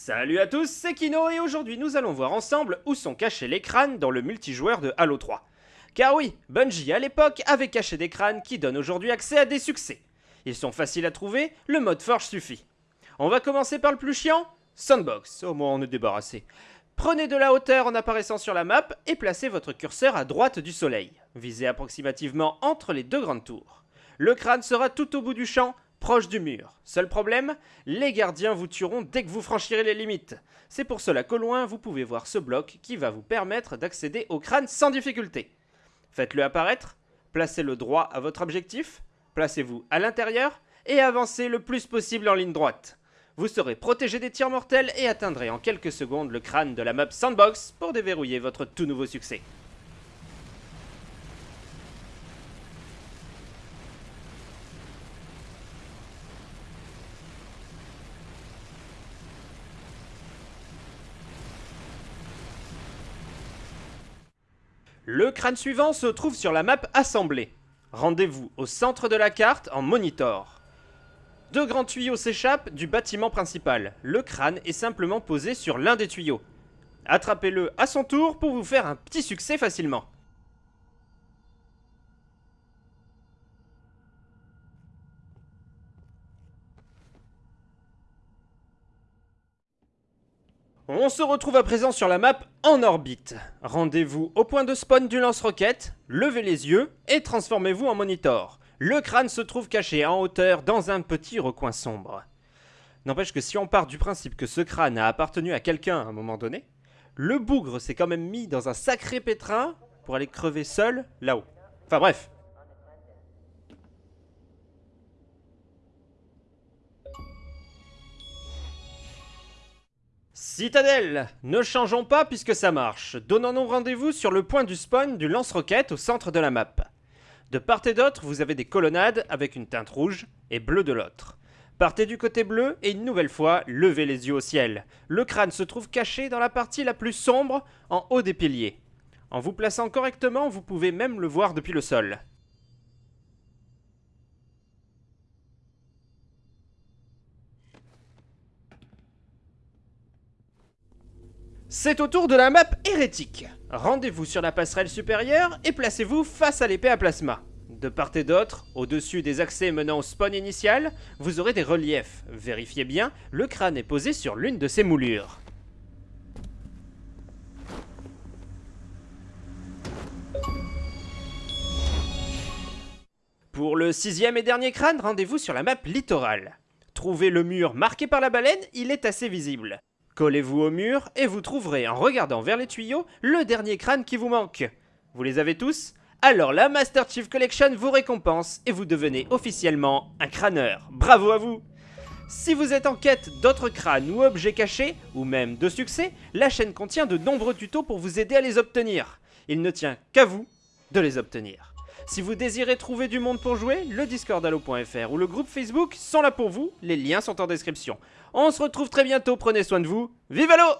Salut à tous, c'est Kino et aujourd'hui nous allons voir ensemble où sont cachés les crânes dans le multijoueur de Halo 3. Car oui, Bungie à l'époque avait caché des crânes qui donnent aujourd'hui accès à des succès. Ils sont faciles à trouver, le mode forge suffit. On va commencer par le plus chiant, Sandbox, au moins on est débarrassé. Prenez de la hauteur en apparaissant sur la map et placez votre curseur à droite du soleil. Visez approximativement entre les deux grandes tours. Le crâne sera tout au bout du champ, proche du mur. Seul problème, les gardiens vous tueront dès que vous franchirez les limites. C'est pour cela qu'au loin, vous pouvez voir ce bloc qui va vous permettre d'accéder au crâne sans difficulté. Faites-le apparaître, placez-le droit à votre objectif, placez-vous à l'intérieur et avancez le plus possible en ligne droite. Vous serez protégé des tirs mortels et atteindrez en quelques secondes le crâne de la map Sandbox pour déverrouiller votre tout nouveau succès. Le crâne suivant se trouve sur la map Assemblée. Rendez-vous au centre de la carte en monitor. Deux grands tuyaux s'échappent du bâtiment principal. Le crâne est simplement posé sur l'un des tuyaux. Attrapez-le à son tour pour vous faire un petit succès facilement. On se retrouve à présent sur la map en orbite. Rendez-vous au point de spawn du lance-roquette, levez les yeux et transformez-vous en monitor. Le crâne se trouve caché en hauteur dans un petit recoin sombre. N'empêche que si on part du principe que ce crâne a appartenu à quelqu'un à un moment donné, le bougre s'est quand même mis dans un sacré pétrin pour aller crever seul là-haut. Enfin bref, Citadelle Ne changeons pas puisque ça marche. Donnons-nous rendez-vous sur le point du spawn du lance-roquette au centre de la map. De part et d'autre, vous avez des colonnades avec une teinte rouge et bleue de l'autre. Partez du côté bleu et une nouvelle fois, levez les yeux au ciel. Le crâne se trouve caché dans la partie la plus sombre, en haut des piliers. En vous plaçant correctement, vous pouvez même le voir depuis le sol. C'est au tour de la map hérétique. Rendez-vous sur la passerelle supérieure et placez-vous face à l'épée à plasma. De part et d'autre, au-dessus des accès menant au spawn initial, vous aurez des reliefs. Vérifiez bien, le crâne est posé sur l'une de ces moulures. Pour le sixième et dernier crâne, rendez-vous sur la map littorale. Trouvez le mur marqué par la baleine, il est assez visible. Collez-vous au mur et vous trouverez en regardant vers les tuyaux le dernier crâne qui vous manque. Vous les avez tous? Alors la Master Chief Collection vous récompense et vous devenez officiellement un crâneur. Bravo à vous si vous êtes en quête d'autres crânes ou objets cachés, ou même de succès, la chaîne contient de nombreux tutos pour vous aider à les obtenir. Il ne tient qu'à vous de les obtenir. Si vous désirez trouver du monde pour jouer, le Discord Halo.fr ou le groupe Facebook sont là pour vous, les liens sont en description. On se retrouve très bientôt, prenez soin de vous, vive Halo